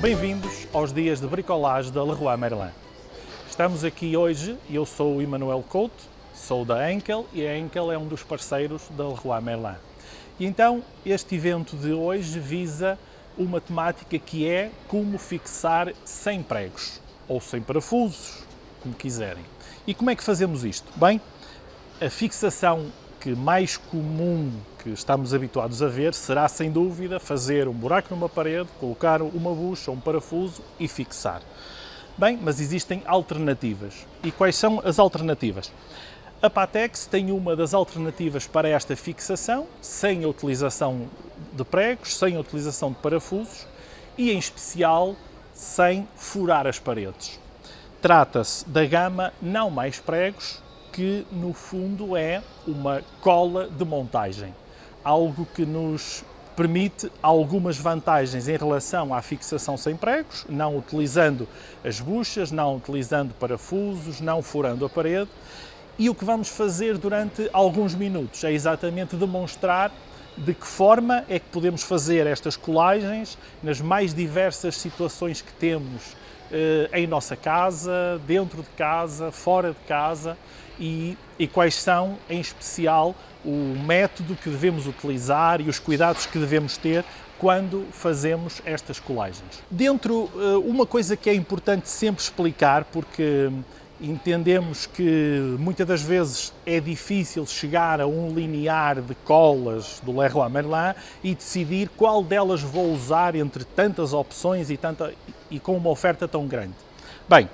Bem-vindos aos dias de bricolagem da Leroy Merlin. Estamos aqui hoje eu sou o Emanuel Couto, sou da Enkel e a Enkel é um dos parceiros da Leroy Merlin. E então este evento de hoje visa uma temática que é como fixar sem pregos ou sem parafusos, como quiserem. E como é que fazemos isto? Bem, a fixação que mais comum que estamos habituados a ver será, sem dúvida, fazer um buraco numa parede, colocar uma bucha, um parafuso e fixar. Bem, mas existem alternativas. E quais são as alternativas? A Patex tem uma das alternativas para esta fixação, sem a utilização de pregos, sem a utilização de parafusos e, em especial, sem furar as paredes. Trata-se da gama não mais pregos, que no fundo é uma cola de montagem, algo que nos permite algumas vantagens em relação à fixação sem pregos, não utilizando as buchas, não utilizando parafusos, não furando a parede. E o que vamos fazer durante alguns minutos é exatamente demonstrar de que forma é que podemos fazer estas colagens nas mais diversas situações que temos eh, em nossa casa, dentro de casa, fora de casa e, e quais são, em especial, o método que devemos utilizar e os cuidados que devemos ter quando fazemos estas colagens. Dentro, eh, uma coisa que é importante sempre explicar, porque entendemos que muitas das vezes é difícil chegar a um linear de colas do Leroy Merlin e decidir qual delas vou usar entre tantas opções e, tanta, e com uma oferta tão grande. Bem,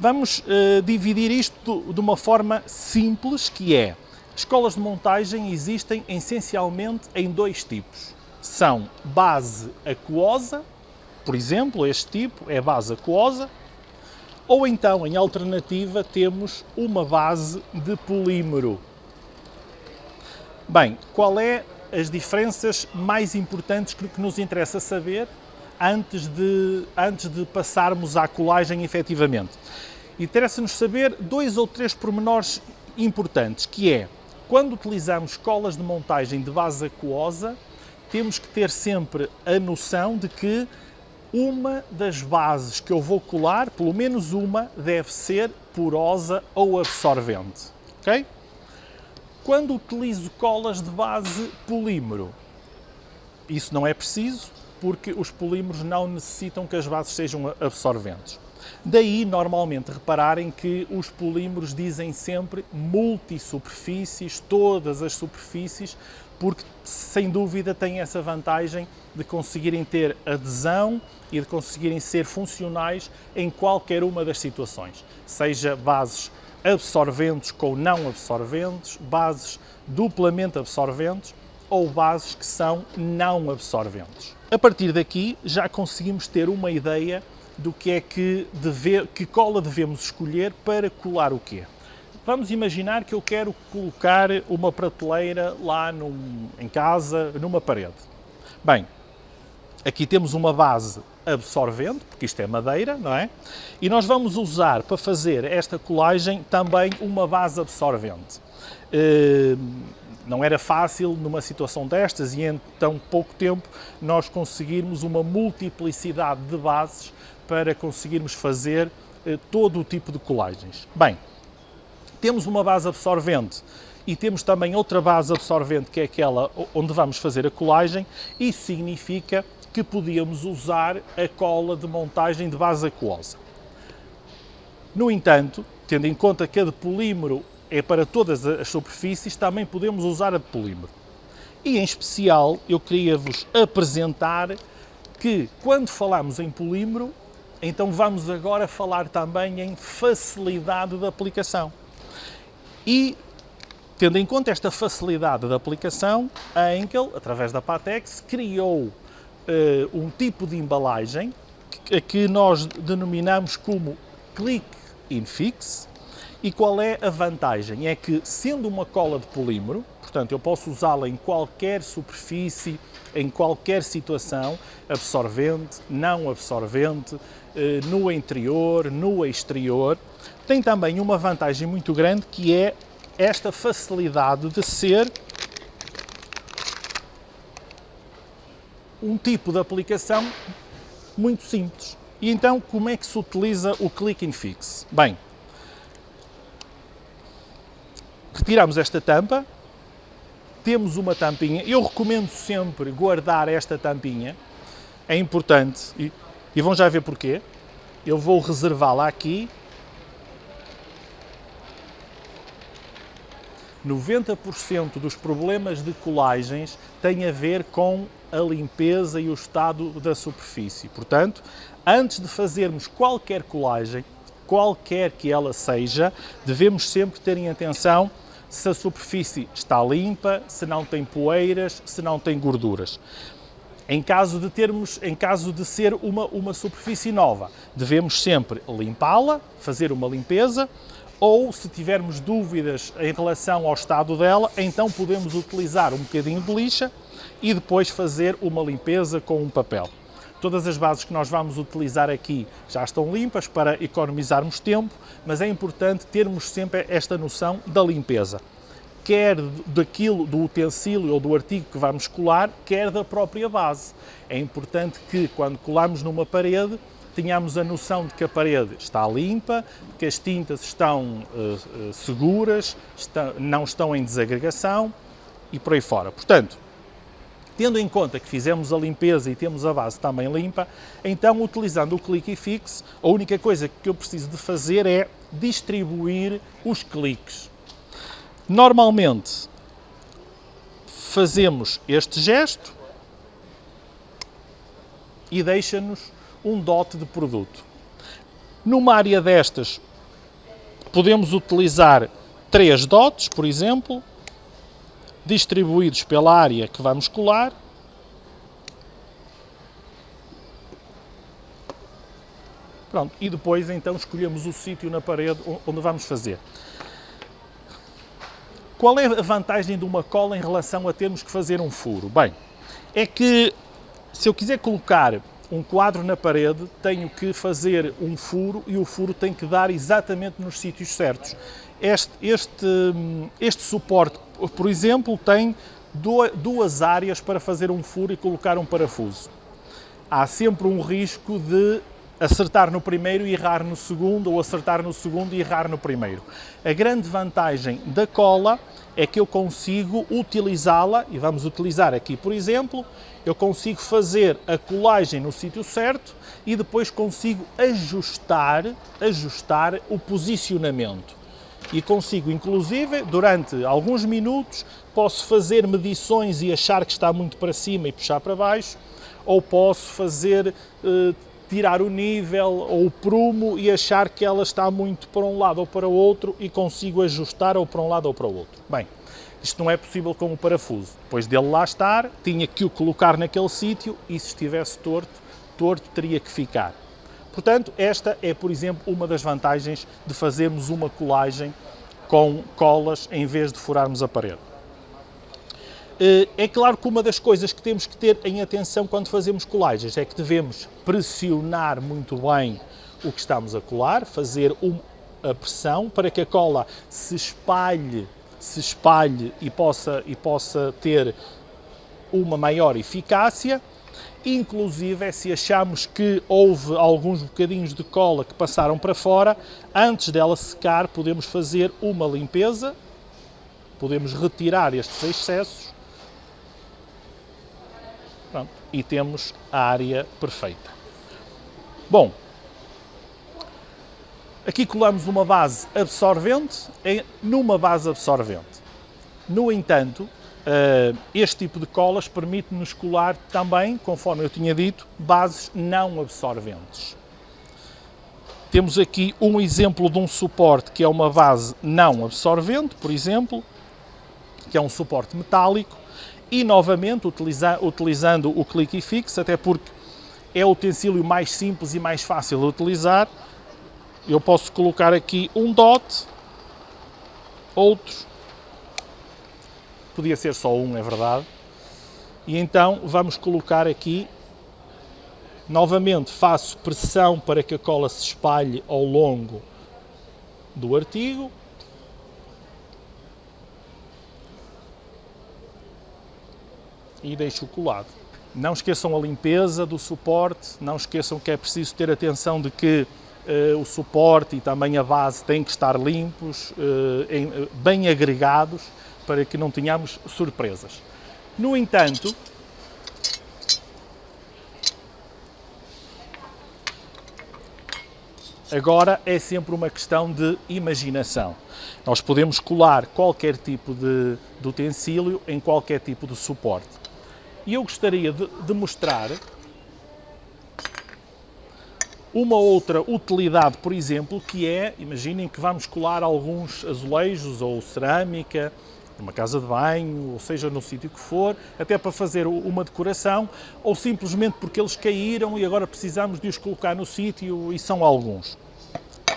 vamos uh, dividir isto de uma forma simples, que é, escolas de montagem existem essencialmente em dois tipos. São base aquosa, por exemplo, este tipo é base aquosa, ou então, em alternativa, temos uma base de polímero. Bem, qual é as diferenças mais importantes que nos interessa saber antes de, antes de passarmos à colagem efetivamente? Interessa-nos saber dois ou três pormenores importantes, que é, quando utilizamos colas de montagem de base aquosa, temos que ter sempre a noção de que uma das bases que eu vou colar, pelo menos uma, deve ser porosa ou absorvente, ok? Quando utilizo colas de base polímero, isso não é preciso, porque os polímeros não necessitam que as bases sejam absorventes. Daí, normalmente, repararem que os polímeros dizem sempre multisuperfícies, todas as superfícies, porque sem dúvida têm essa vantagem de conseguirem ter adesão e de conseguirem ser funcionais em qualquer uma das situações, seja bases absorventes com não absorventes, bases duplamente absorventes ou bases que são não absorventes. A partir daqui já conseguimos ter uma ideia do que é que, deve, que cola devemos escolher para colar o quê. Vamos imaginar que eu quero colocar uma prateleira lá num, em casa, numa parede. Bem, aqui temos uma base absorvente, porque isto é madeira, não é? E nós vamos usar para fazer esta colagem também uma base absorvente. Uh, não era fácil numa situação destas e em tão pouco tempo nós conseguirmos uma multiplicidade de bases para conseguirmos fazer uh, todo o tipo de colagens. Bem, temos uma base absorvente e temos também outra base absorvente que é aquela onde vamos fazer a colagem, isso significa que podíamos usar a cola de montagem de base aquosa. No entanto, tendo em conta que a de polímero é para todas as superfícies, também podemos usar a de polímero. E em especial, eu queria vos apresentar que quando falamos em polímero, então vamos agora falar também em facilidade de aplicação. E, tendo em conta esta facilidade de aplicação, a Enkel, através da Patex, criou uh, um tipo de embalagem que, que nós denominamos como Click in Fix. E qual é a vantagem? É que, sendo uma cola de polímero, portanto, eu posso usá-la em qualquer superfície, em qualquer situação, absorvente, não absorvente, no interior, no exterior, tem também uma vantagem muito grande que é esta facilidade de ser um tipo de aplicação muito simples. E então, como é que se utiliza o Click and Fix? Bem, retiramos esta tampa, temos uma tampinha, eu recomendo sempre guardar esta tampinha, é importante, e, vão já ver porquê. Eu vou reservá-la aqui 90% dos problemas de colagens têm a ver com a limpeza e o estado da superfície. Portanto, antes de fazermos qualquer colagem, qualquer que ela seja, devemos sempre ter em atenção se a superfície está limpa, se não tem poeiras, se não tem gorduras. Em caso de termos, em caso de ser uma, uma superfície nova, devemos sempre limpá-la, fazer uma limpeza, ou se tivermos dúvidas em relação ao estado dela, então podemos utilizar um bocadinho de lixa e depois fazer uma limpeza com um papel. Todas as bases que nós vamos utilizar aqui já estão limpas para economizarmos tempo, mas é importante termos sempre esta noção da limpeza, quer daquilo, do utensílio ou do artigo que vamos colar, quer da própria base. É importante que quando colamos numa parede, tenhamos a noção de que a parede está limpa, que as tintas estão uh, seguras, está, não estão em desagregação e por aí fora. Portanto, tendo em conta que fizemos a limpeza e temos a base também limpa, então utilizando o Click e Fix, a única coisa que eu preciso de fazer é distribuir os cliques. Normalmente fazemos este gesto e deixa-nos um dote de produto. Numa área destas, podemos utilizar três dotes, por exemplo, distribuídos pela área que vamos colar. Pronto, e depois então escolhemos o sítio na parede onde vamos fazer. Qual é a vantagem de uma cola em relação a termos que fazer um furo? Bem, é que se eu quiser colocar um quadro na parede, tenho que fazer um furo e o furo tem que dar exatamente nos sítios certos. Este, este, este suporte, por exemplo, tem duas áreas para fazer um furo e colocar um parafuso. Há sempre um risco de acertar no primeiro e errar no segundo, ou acertar no segundo e errar no primeiro. A grande vantagem da cola é que eu consigo utilizá-la, e vamos utilizar aqui, por exemplo, eu consigo fazer a colagem no sítio certo e depois consigo ajustar, ajustar o posicionamento. E consigo, inclusive, durante alguns minutos, posso fazer medições e achar que está muito para cima e puxar para baixo, ou posso fazer eh, tirar o nível ou o prumo e achar que ela está muito para um lado ou para o outro e consigo ajustar ou para um lado ou para o outro. Bem, isto não é possível com o parafuso. Depois dele lá estar, tinha que o colocar naquele sítio e se estivesse torto, torto teria que ficar. Portanto, esta é, por exemplo, uma das vantagens de fazermos uma colagem com colas em vez de furarmos a parede. Eh, é claro que uma das coisas que temos que ter em atenção quando fazemos colagens é que devemos pressionar muito bem o que estamos a colar, fazer a pressão para que a cola se espalhe, se espalhe e possa, e possa ter uma maior eficácia. Inclusive, é se achamos que houve alguns bocadinhos de cola que passaram para fora, antes dela secar, podemos fazer uma limpeza, podemos retirar estes excessos e temos a área perfeita. Bom, aqui colamos uma base absorvente numa base absorvente. No entanto, eh, este tipo de colas permite-nos colar também, conforme eu tinha dito, bases não absorventes. Temos aqui um exemplo de um suporte que é uma base não absorvente, por exemplo, que é um suporte metálico, e novamente utiliza, utilizando o click e fix, até porque é o utensílio mais simples e mais fácil de utilizar. Eu posso colocar aqui um dot, outro, podia ser só um, é verdade, e então vamos colocar aqui, novamente faço pressão para que a cola se espalhe ao longo do artigo, e deixo colado. Não esqueçam a limpeza do suporte, não esqueçam que é preciso ter atenção de que uh, o suporte e também a base têm que estar limpos, uh, em, bem agregados, para que não tenhamos surpresas. No entanto, Agora é sempre uma questão de imaginação. Nós podemos colar qualquer tipo de, de utensílio em qualquer tipo de suporte. E eu gostaria de, de mostrar uma outra utilidade, por exemplo, que é, imaginem que vamos colar alguns azulejos ou cerâmica numa casa de banho, ou seja, no sítio que for, até para fazer uma decoração, ou simplesmente porque eles caíram e agora precisamos de os colocar no sítio, e são alguns.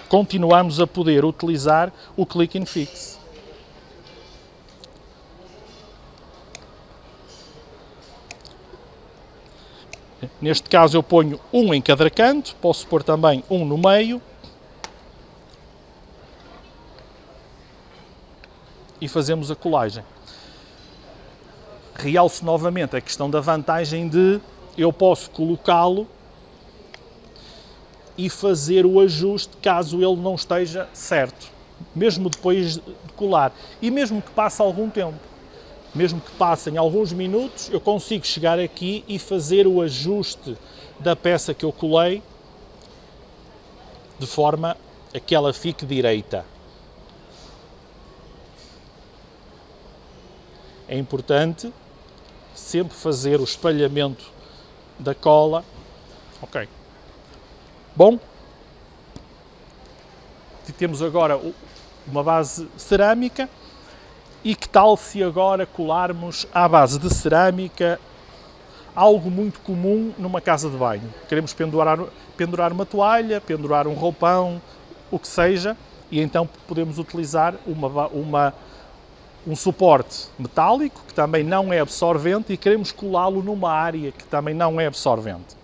Continuamos a poder utilizar o Click and Fix. Neste caso eu ponho um em cada canto, posso pôr também um no meio, e fazemos a colagem. Realço novamente a questão da vantagem de eu posso colocá-lo e fazer o ajuste caso ele não esteja certo, mesmo depois de colar. E mesmo que passe algum tempo, mesmo que passem alguns minutos, eu consigo chegar aqui e fazer o ajuste da peça que eu colei de forma a que ela fique direita. é importante sempre fazer o espalhamento da cola. Ok. Bom, temos agora uma base cerâmica e que tal se agora colarmos à base de cerâmica algo muito comum numa casa de banho. Queremos pendurar, pendurar uma toalha, pendurar um roupão, o que seja, e então podemos utilizar uma, uma um suporte metálico, que também não é absorvente, e queremos colá-lo numa área que também não é absorvente.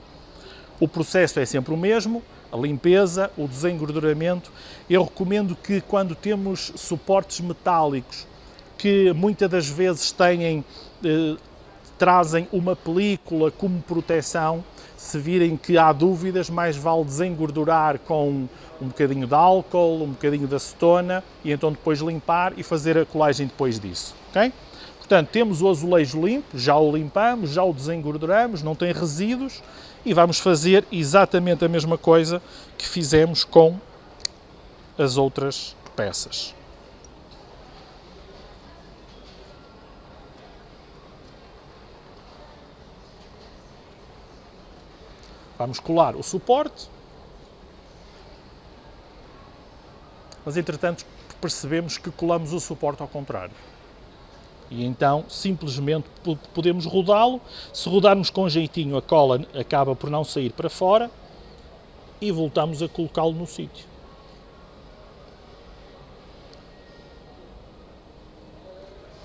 O processo é sempre o mesmo, a limpeza, o desengorduramento. Eu recomendo que quando temos suportes metálicos que muitas das vezes têm, eh, trazem uma película como proteção, se virem que há dúvidas, mais vale desengordurar com um bocadinho de álcool, um bocadinho de acetona e então depois limpar e fazer a colagem depois disso, ok? Portanto, temos o azulejo limpo, já o limpamos, já o desengorduramos, não tem resíduos e vamos fazer exatamente a mesma coisa que fizemos com as outras peças. Vamos colar o suporte, mas entretanto percebemos que colamos o suporte ao contrário. E então simplesmente podemos rodá-lo, se rodarmos com jeitinho a cola acaba por não sair para fora e voltamos a colocá-lo no sítio.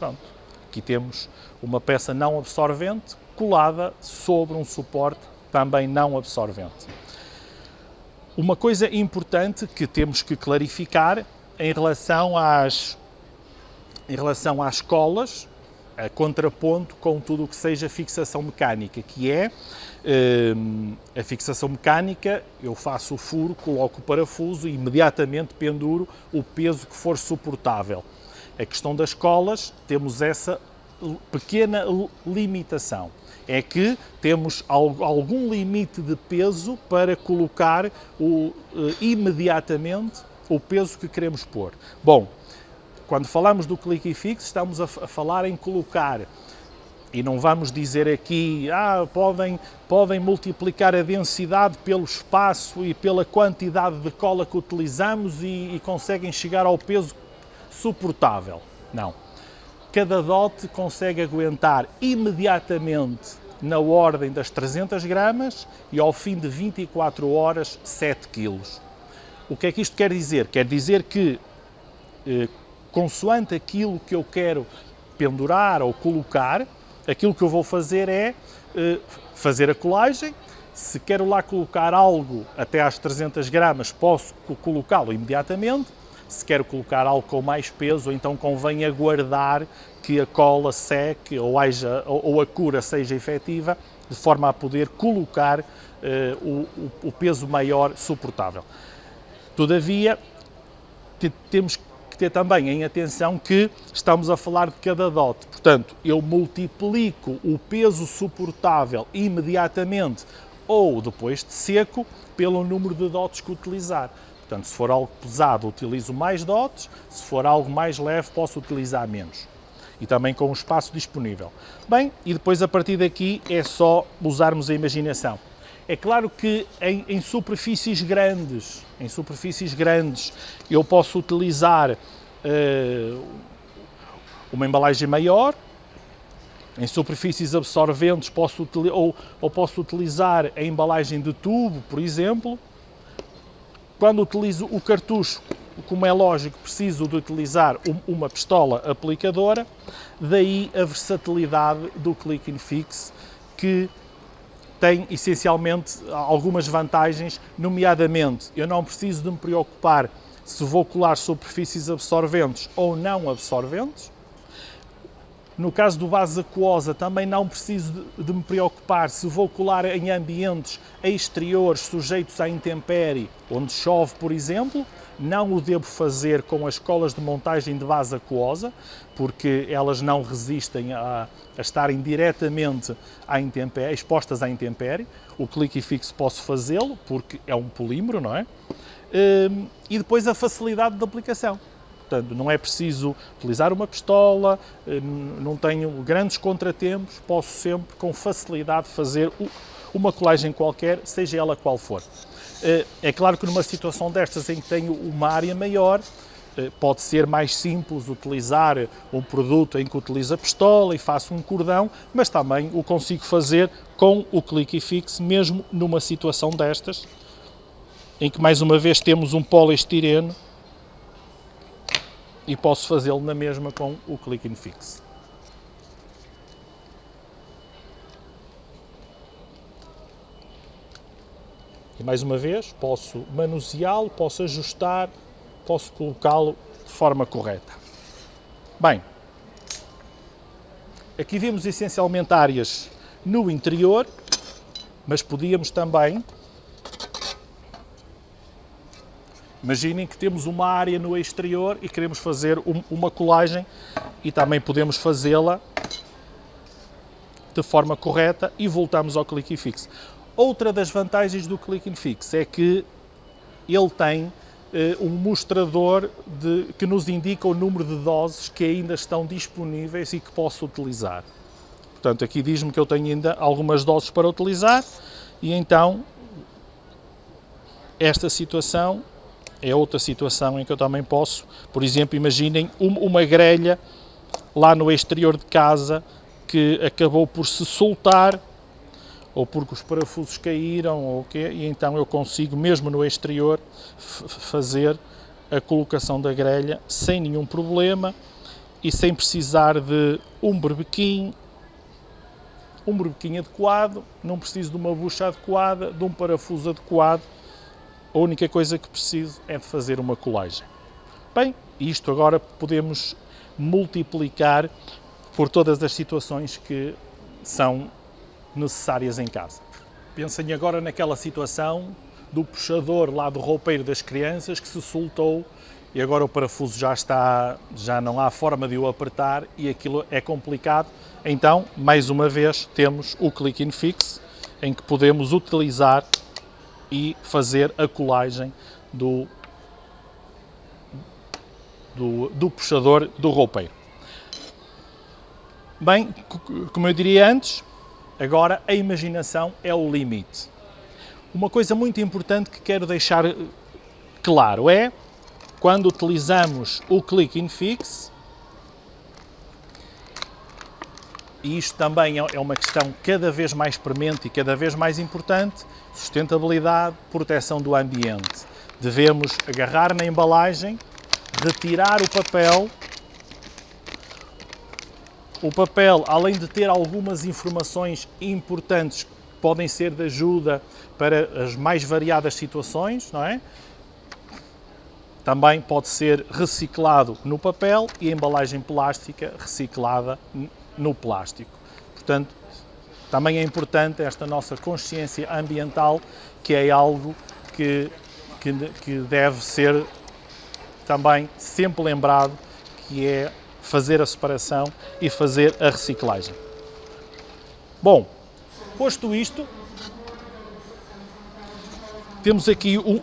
Pronto, aqui temos uma peça não absorvente colada sobre um suporte também não absorvente. Uma coisa importante que temos que clarificar em relação às, em relação às colas, a contraponto com tudo o que seja fixação mecânica, que é hum, a fixação mecânica, eu faço o furo, coloco o parafuso e imediatamente penduro o peso que for suportável. A questão das colas, temos essa pequena limitação é que temos algum limite de peso para colocar o, eh, imediatamente o peso que queremos pôr. Bom, quando falamos do click e fix, estamos a, falar em colocar e não vamos dizer aqui, ah, podem, podem multiplicar a densidade pelo espaço e pela quantidade de cola que utilizamos e, e conseguem chegar ao peso suportável. Não cada dote consegue aguentar imediatamente na ordem das 300 gramas e ao fim de 24 horas 7 quilos. O que é que isto quer dizer? Quer dizer que, eh, consoante aquilo que eu quero pendurar ou colocar, aquilo que eu vou fazer é eh, fazer a colagem. Se quero lá colocar algo até às 300 gramas, posso colocá-lo imediatamente. Se quer colocar algo com mais peso, então convém aguardar que a cola seque ou, haja, ou a cura seja efetiva, de forma a poder colocar uh, o, o, peso maior suportável. Todavia, temos que ter também em atenção que estamos a falar de cada dot. Portanto, eu multiplico o peso suportável imediatamente ou depois de seco pelo número de dots que utilizar. Portanto, se for algo pesado, utilizo mais dots, se for algo mais leve, posso utilizar menos. E também com o espaço disponível. Bem, e depois a partir daqui é só usarmos a imaginação. É claro que em, em superfícies grandes, em superfícies grandes, eu posso utilizar uh, uma embalagem maior, em superfícies absorventes posso, ou, ou posso utilizar a embalagem de tubo, por exemplo. Quando utilizo o cartucho, como é lógico, preciso de utilizar uma pistola aplicadora, daí a versatilidade do Click and Fix, que tem essencialmente algumas vantagens, nomeadamente eu não preciso de me preocupar se vou colar superfícies absorventes ou não absorventes. No caso do base aquosa, também não preciso de, me preocupar se vou colar em ambientes exteriores sujeitos à intempérie, onde chove, por exemplo. Não o devo fazer com as colas de montagem de base aquosa, porque elas não resistem a, a estarem diretamente à intempérie, expostas à intempérie. O clique fixo posso fazê-lo, porque é um polímero, não é? Hum, e depois a facilidade de aplicação. Portanto, não é preciso utilizar uma pistola, hum, não tenho grandes contratempos, posso sempre com facilidade fazer uma colagem qualquer, seja ela qual for. Eh, é claro que numa situação destas em que tenho uma área maior, eh, pode ser mais simples utilizar um produto em que utilizo a pistola e faço um cordão, mas também o consigo fazer com o clique e fix, mesmo numa situação destas, em que mais uma vez temos um poliestireno e posso fazê-lo na mesma com o click and fix. E mais uma vez, posso manuseá-lo, posso ajustar, posso colocá-lo de forma correta. Bem, aqui vemos essencialmente áreas no interior, mas podíamos também Imaginem que temos uma área no exterior e queremos fazer um, uma colagem e também podemos fazê-la de forma correta e voltamos ao click and fix. Outra das vantagens do click and fix é que ele tem eh, um mostrador de, que nos indica o número de doses que ainda estão disponíveis e que posso utilizar. Portanto, aqui diz-me que eu tenho ainda algumas doses para utilizar e então esta situação é outra situação em que eu também posso, por exemplo, imaginem uma grelha lá no exterior de casa que acabou por se soltar ou porque os parafusos caíram ou o quê, e então eu consigo mesmo no exterior fazer a colocação da grelha sem nenhum problema e sem precisar de um berbequim, um berbequim adequado, não preciso de uma bucha adequada, de um parafuso adequado, a única coisa que preciso é de fazer uma colagem. Bem, isto agora podemos multiplicar por todas as situações que são necessárias em casa. Pensem agora naquela situação do puxador lá do roupeiro das crianças que se soltou e agora o parafuso já está, já não há forma de o apertar e aquilo é complicado. Então, mais uma vez, temos o Click in Fix, em que podemos utilizar e fazer a colagem do, do, do puxador do roupeiro. Bem, como eu diria antes, agora a imaginação é o limite. Uma coisa muito importante que quero deixar claro é, quando utilizamos o Click in Fix, e isto também é, é uma questão cada vez mais premente e cada vez mais importante, sustentabilidade, proteção do ambiente. Devemos agarrar na embalagem, retirar o papel. O papel, além de ter algumas informações importantes, podem ser de ajuda para as mais variadas situações, não é? também pode ser reciclado no papel e a embalagem plástica reciclada no plástico. Portanto, também é importante esta nossa consciência ambiental, que é algo que, que, que deve ser também sempre lembrado, que é fazer a separação e fazer a reciclagem. Bom, posto isto, temos aqui um,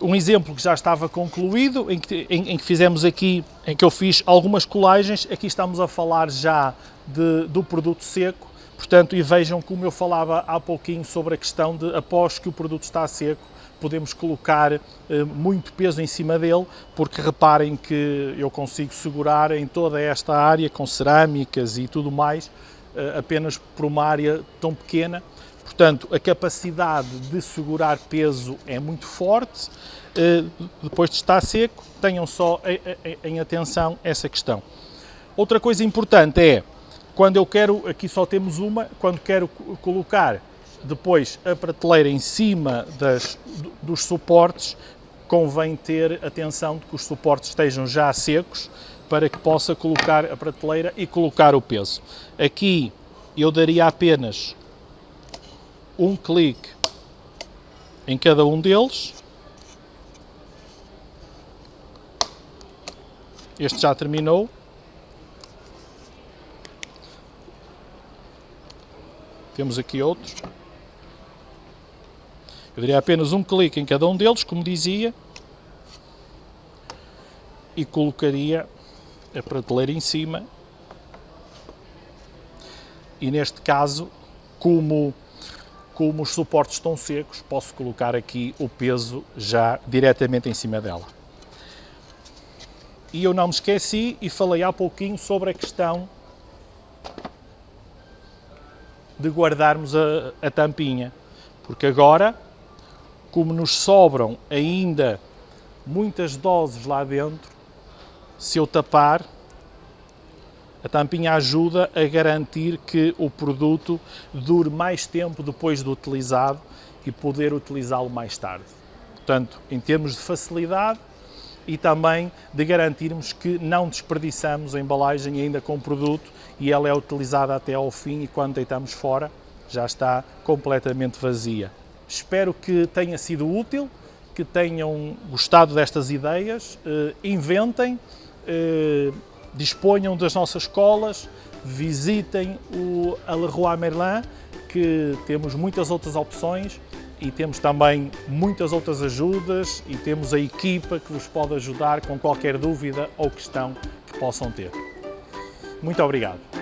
um exemplo que já estava concluído, em que, em, em que, fizemos aqui, em que eu fiz algumas colagens, aqui estamos a falar já de, do produto seco, portanto, e vejam como eu falava há pouquinho sobre a questão de, após que o produto está seco, podemos colocar eh, muito peso em cima dele, porque reparem que eu consigo segurar em toda esta área, com cerâmicas e tudo mais, eh, apenas por uma área tão pequena, Portanto, a capacidade de segurar peso é muito forte. Eh, depois de estar seco, tenham só em atenção essa questão. Outra coisa importante é, quando eu quero, aqui só temos uma, quando quero colocar depois a prateleira em cima das, dos suportes, convém ter atenção de que os suportes estejam já secos para que possa colocar a prateleira e colocar o peso. Aqui eu daria apenas um clique em cada um deles. Este já terminou. Temos aqui outros. Eu daria apenas um clique em cada um deles, como dizia, e colocaria a prateleira em cima. E neste caso, como como os suportes estão secos, posso colocar aqui o peso já diretamente em cima dela. E eu não me esqueci e falei há pouquinho sobre a questão de guardarmos a, a tampinha, porque agora, como nos sobram ainda muitas doses lá dentro, se eu tapar, a tampinha ajuda a garantir que o produto dure mais tempo depois de utilizado e poder utilizá-lo mais tarde. Portanto, em termos de facilidade e também de garantirmos que não desperdiçamos a embalagem ainda com o produto e ela é utilizada até ao fim e quando deitamos fora já está completamente vazia. Espero que tenha sido útil, que tenham gostado destas ideias, eh, inventem, eh, disponham das nossas escolas, visitem o Leroy Merlin, que temos muitas outras opções e temos também muitas outras ajudas e temos a equipa que vos pode ajudar com qualquer dúvida ou questão que possam ter. Muito obrigado.